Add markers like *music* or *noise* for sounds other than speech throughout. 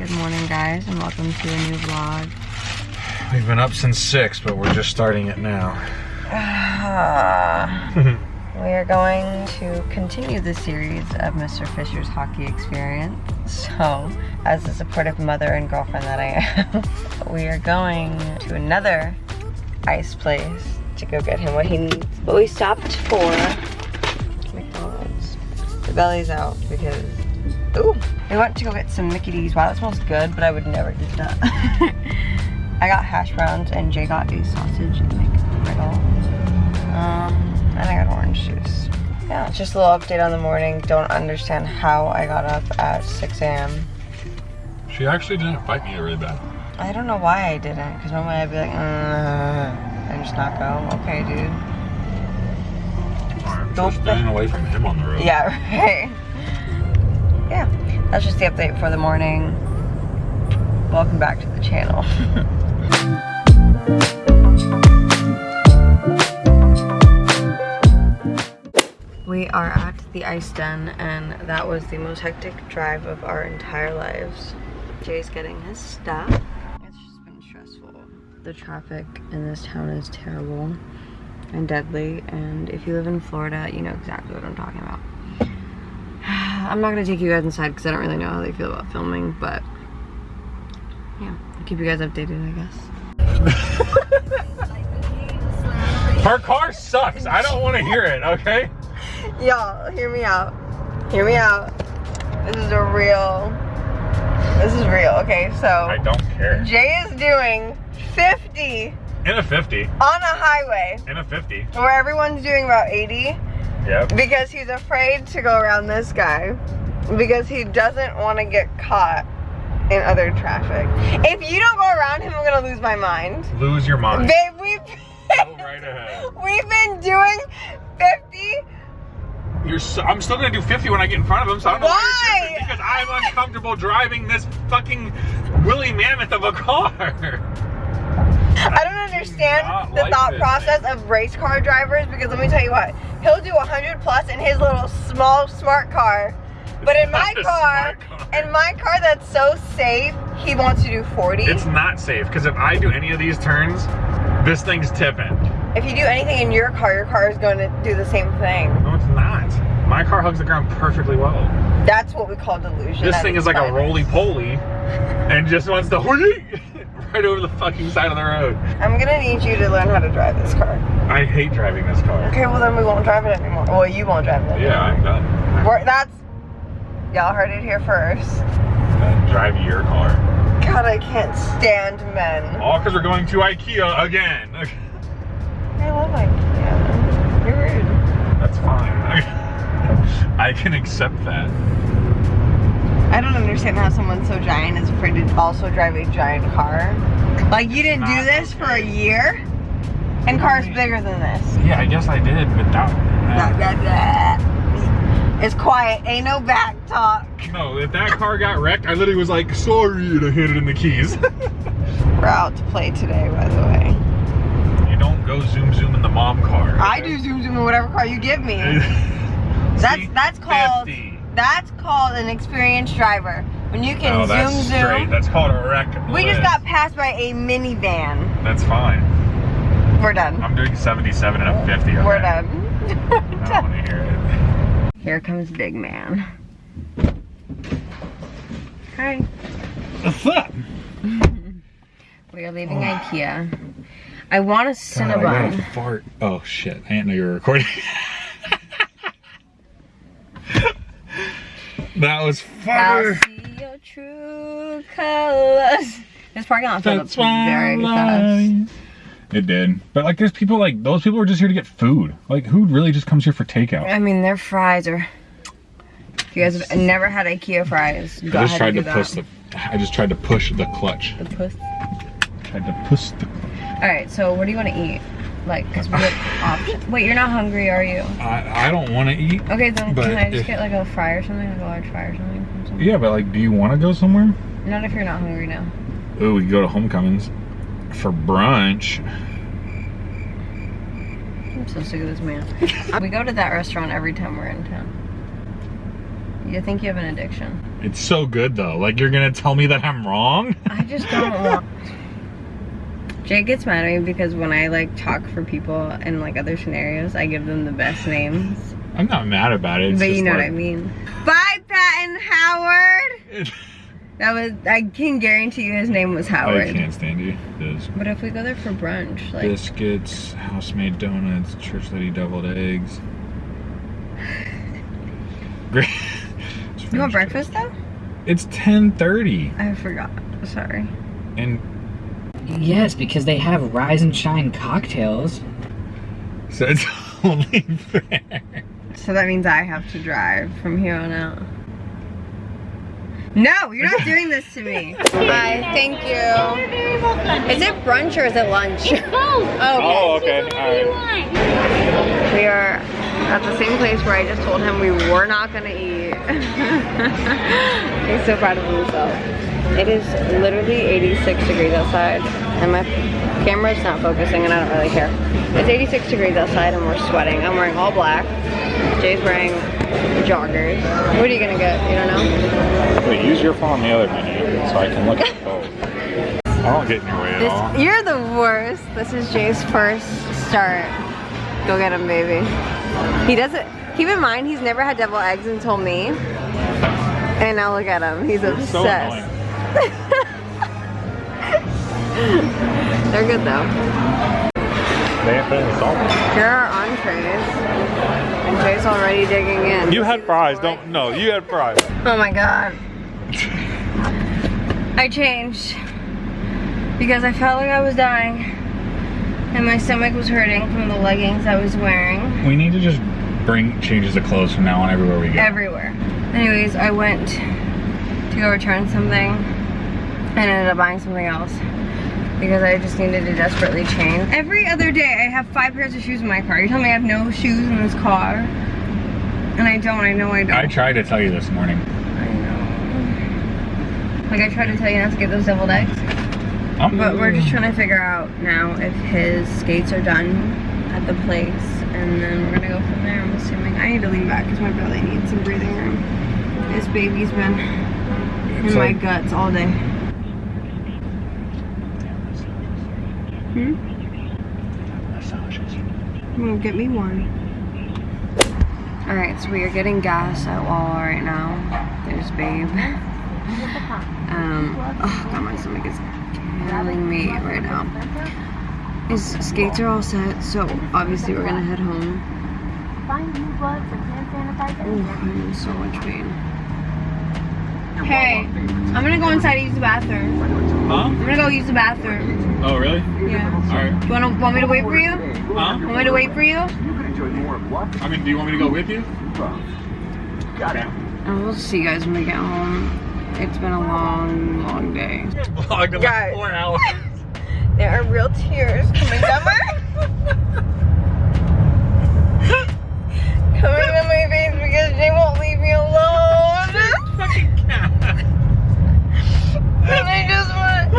Good morning, guys, and welcome to a new vlog. We've been up since 6, but we're just starting it now. Ah. *laughs* we are going to continue the series of Mr. Fisher's hockey experience. So, as a supportive mother and girlfriend that I am, *laughs* we are going to another ice place to go get him what he needs. But we stopped for McDonald's. The belly's out because Ooh, we went to go get some Mickey D's. Wow, that smells good, but I would never do that. *laughs* I got hash browns and Jay got a sausage McGriddle. Um, and I got orange juice. Yeah, just a little update on the morning. Don't understand how I got up at 6 a.m. She actually didn't fight me really bad. I don't know why I didn't, because normally I'd be like, uh, and just not go. Okay, dude. Alright, so staying away from him on the road. Yeah, *laughs* right yeah, that's just the update for the morning. Welcome back to the channel. *laughs* we are at the ice den and that was the most hectic drive of our entire lives. Jay's getting his stuff. It's just been stressful. The traffic in this town is terrible and deadly and if you live in Florida, you know exactly what I'm talking about. I'm not gonna take you guys inside because I don't really know how they feel about filming, but yeah, I'll keep you guys updated, I guess. *laughs* Her car sucks. I don't want to hear it, okay? Y'all, hear me out. Hear me out. This is a real, this is real, okay? So. I don't care. Jay is doing 50. In a 50. On a highway. In a 50. Where everyone's doing about 80. Yep. Because he's afraid to go around this guy. Because he doesn't want to get caught in other traffic. If you don't go around him, I'm gonna lose my mind. Lose your mind. Babe, we've been, right ahead. *laughs* We've been doing 50. You're so, I'm still gonna do 50 when I get in front of him, so I don't know why. Because I'm uncomfortable driving this fucking woolly mammoth of a car. *laughs* I don't understand the like thought process of race car drivers because let me tell you what, he'll do 100 plus in his little small smart car. But in *laughs* my car, car, in my car that's so safe, he wants to do 40. It's not safe because if I do any of these turns, this thing's tipping. If you do anything in your car, your car is going to do the same thing. No, it's not. My car hugs the ground perfectly well. That's what we call delusion. This thing is like a roly-poly and just wants to *laughs* right over the fucking side of the road. I'm gonna need you to learn how to drive this car. I hate driving this car. Okay, well then we won't drive it anymore. Well, you won't drive it anymore. Yeah, I'm done. We're, that's, y'all heard it here first. drive your car. God, I can't stand men. All because we're going to Ikea again. *laughs* I love Ikea. You're rude. That's fine. *laughs* I can accept that. I don't understand how someone so giant is afraid to also drive a giant car. Like you didn't do this for a year? And cars bigger than this. Yeah, I guess I did, but that... Blah, blah. It's quiet, ain't no back talk. No, if that car got wrecked, I literally was like, sorry, and I handed in the keys. *laughs* We're out to play today, by the way. You don't go zoom zoom in the mom car. Okay? I do zoom zoom in whatever car you give me. *laughs* that's that's called 50. That's called an experienced driver. When you can oh, zoom zoom. Straight. That's called a wreck. We just got passed by a minivan. That's fine. We're done. I'm doing 77 and a 50. Okay? We're done. I don't want to hear it. Here comes big man. Hi. What's up? *laughs* we are leaving oh. Ikea. I want a Cinnabon. God, I fart. Oh shit! I didn't know you were recording. *laughs* That was fire. your true colors. This parking lot filled up very fast. It did. But like there's people like those people are just here to get food. Like who really just comes here for takeout? I mean their fries are if you guys have never had IKEA fries, I just tried to push the I just tried to push the clutch. The push? Tried to push the Alright, so what do you want to eat? Like, *laughs* because we have options. Wait, you're not hungry, are you? I, I don't want to eat. Okay, then can I just if, get like a fry or something? Like a large fry or something? Yeah, but like, do you want to go somewhere? Not if you're not hungry now. Oh, we go to Homecomings for brunch. I'm so sick of this man. *laughs* we go to that restaurant every time we're in town. You think you have an addiction? It's so good though. Like you're gonna tell me that I'm wrong? I just don't *laughs* want. Jay gets mad at me because when I like talk for people in like other scenarios, I give them the best names. I'm not mad about it. It's but you know what I mean. Bye, Patton Howard. *laughs* That was. I can guarantee you his name was Howard. I can't stand you. This But if we go there for brunch, like biscuits, house-made donuts, church lady deviled eggs. *laughs* Great. you want breakfast though? It's 10:30 I forgot. Sorry. and Yes, because they have Rise and Shine cocktails. so it's *laughs* only fair. So that means I have to drive from here on out. No, you're not doing this to me. *laughs* Bye, thank you. Is it brunch or is it lunch? *laughs* Oh, okay. Oh, okay. All right. We are at the same place where I just told him we were not gonna eat. *laughs* He's so proud of himself. It is literally 86 degrees outside and my camera's not focusing and I don't really care. It's 86 degrees outside and we're sweating. I'm wearing all black. Jay's wearing joggers. What are you gonna get? You don't know? Wait, use your phone on the other menu so I can look at both. *laughs* I don't get in your way at all. You're the worst. This is Jay's first start. Go get him, baby. He doesn't, keep in mind, he's never had devil eggs until me. And now look at him. He's You're obsessed. annoying. *laughs* They're good though. They ain't putting salt. Here are our entrees. And Jay's already digging in. You had fries, don't no, you had fries. Oh my god. I changed because I felt like I was dying and my stomach was hurting from the leggings I was wearing We need to just bring changes of clothes from now on everywhere we go. everywhere. Anyways, I went to go return something and ended up buying something else because I just needed to desperately change. Every other day I have five pairs of shoes in my car. You tell me I have no shoes in this car and I don't, I know I don't. I tried to tell you this morning. I know. Like I tried to tell you not to get those deviled eggs. I'm, But we're just trying to figure out now if his skates are done at the place and then we're gonna go from there I'm assuming. I need to lean back because my belly needs some breathing room. This baby's been in It's my like- guts all day. Hmm? Well, get me one. Alright, so we are getting gas at Wawa right now. There's Babe. Um, oh god, my stomach is killing me right now. His skates are all set, so obviously we're gonna head home. Oh, I'm in so much pain. Hey, I'm gonna go inside and use the bathroom. Huh? I'm gonna go use the bathroom. Oh really? Yeah. Alright. Do you wanna want me to wait for you? Huh? Want me to wait for you? I mean, do you want me to go with you? And we'll see you guys when we get home. It's been a long, long day. Vlogged in Guys. like four hours. *laughs* There are real tears coming down my *laughs* *laughs* coming down my face because Jay won't leave me alone. Fucking cat. and I just want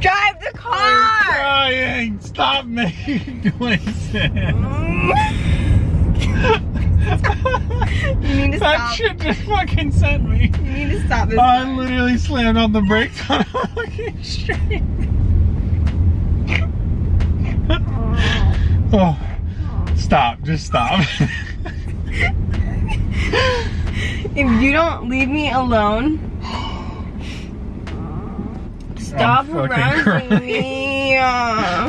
Drive the car! Crying! Stop making noises. You need to that stop. shit just fucking sent me. You need to stop this. I literally slammed on the brakes on a fucking street. Oh, stop! Just stop. If you don't leave me alone, stop harassing me.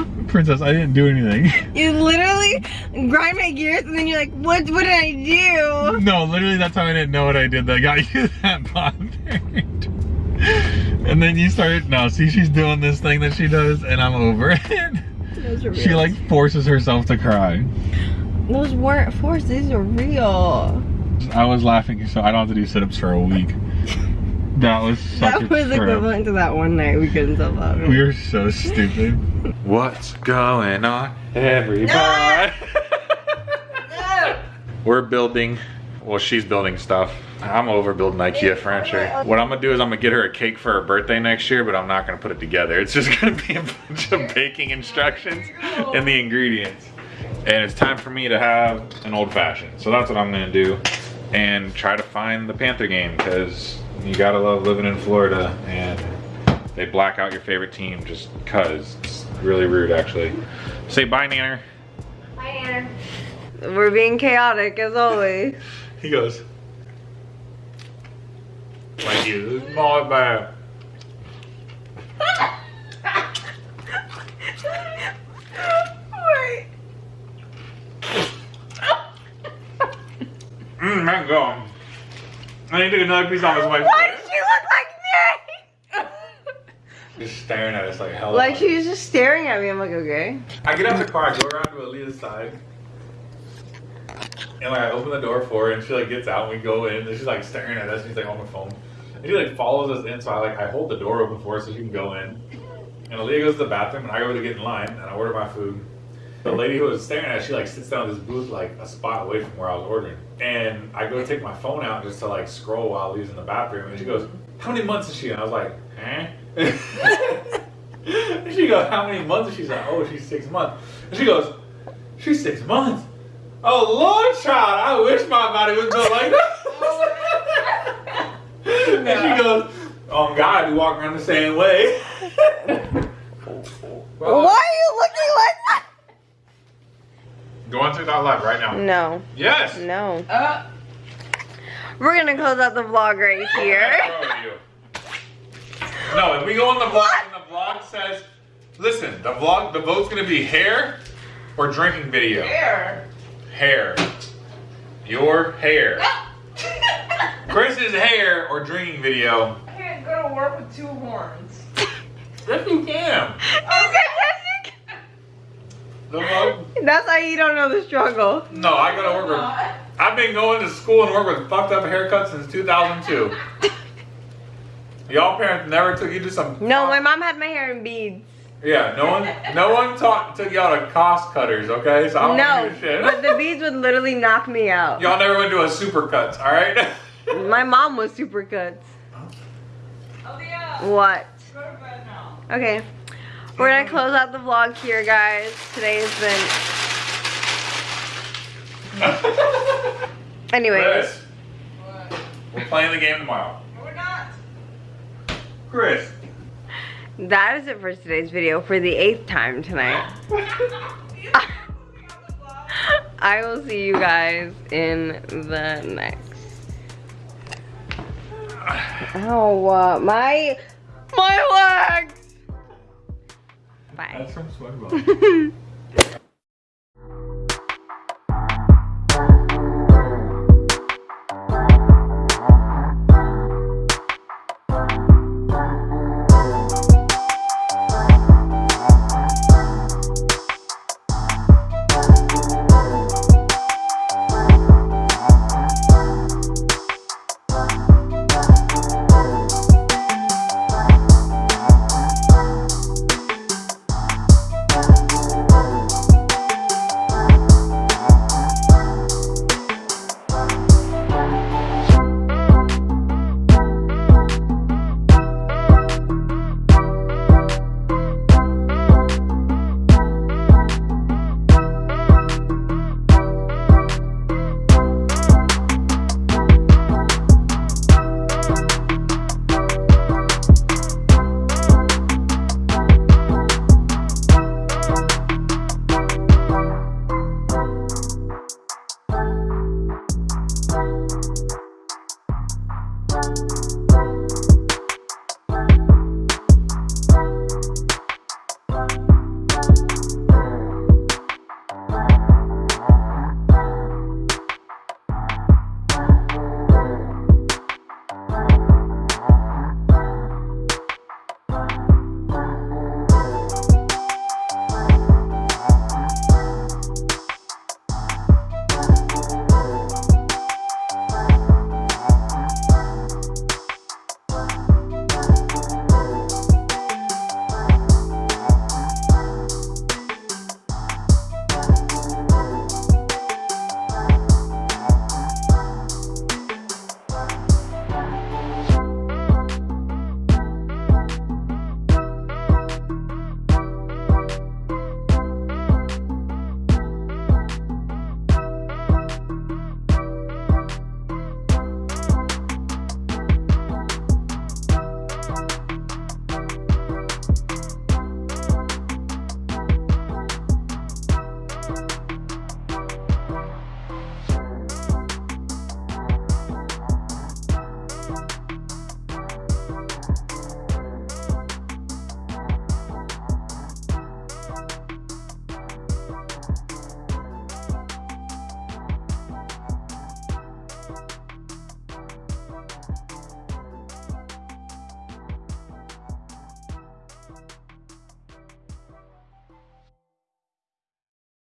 *laughs* Princess, I didn't do anything. *laughs* You literally grind my gears and then you're like, what, what did I do? No, literally, that's how I didn't know what I did that got *laughs* you that bothered. And then you started, no, see, she's doing this thing that she does, and I'm over it. She like forces herself to cry. Those weren't forced, these are real. I was laughing, so I don't have to do sit ups for a week. That was such That a was trip. equivalent to that one night we couldn't sell out. We are so stupid. *laughs* What's going on, everybody? *laughs* We're building, well, she's building stuff. I'm over building IKEA furniture. What I'm gonna do is I'm gonna get her a cake for her birthday next year, but I'm not gonna put it together. It's just *laughs* gonna be a bunch of baking instructions and the ingredients. And it's time for me to have an old fashioned. So that's what I'm gonna do. And try to find the Panther game, because you gotta love living in Florida and they black out your favorite team just cause. It's really rude actually. Say bye, Nanner. Bye Nanner. We're being chaotic as always. *laughs* He goes. Like you, my bad. *laughs* Wait. Mmm. I need to get another piece off his wife. Why does she look like me? *laughs* Just staring at us like hell. like she was just staring at me. I'm like, okay. I get out of the car, I go around to Aaliyah's side. And like I open the door for her and she like gets out and we go in and she's like staring at us and she's like on the phone. And she like follows us in so I like I hold the door open for her so she can go in. And Aaliyah goes to the bathroom and I go to get in line and I order my food. The lady who was staring at us, she like sits down in this booth like a spot away from where I was ordering. And I go take my phone out just to like scroll while Aaliyah's in the bathroom and she goes, How many months is she? And I was like, eh? And *laughs* she goes, How many months is she? She's like, Oh, she's six months. And she goes, She's six months. Oh Lord, child, I wish my body was built like that. *laughs* and she goes, Oh God, we walk around the same way. Why are you looking like that? Go on to that live right now. No, Yes. no. Uh. We're gonna close out the vlog right *laughs* here. No, if we go on the vlog and the vlog says, listen, the vlog, the vote's gonna be hair or drinking video. Hair. Hair. Your hair. *laughs* Chris's hair or drinking video. I can't go to work with two horns. Yes, you can. *laughs* The vote. That's how you don't know the struggle. No, I gotta work with. I've been going to school and work with fucked up haircuts since 2002. Y'all parents never took you to some. No, my mom had my hair in beads. Yeah, no one, no one taught took y'all to cost cutters. Okay, so I don't No, give a shit. but the beads would literally knock me out. Y'all never went to a super cuts, all right? My mom was super cuts. Oh yeah. What? Go to bed now. Okay. We're gonna close out the vlog here, guys. Today has been. *laughs* Anyways, Chris, What? we're playing the game tomorrow. No, we're not. Chris. that is it for today's video for the eighth time tonight. *laughs* *laughs* I will see you guys in the next. *sighs* Oh, uh, my my legs. Bye. That's from SpongeBob. *laughs*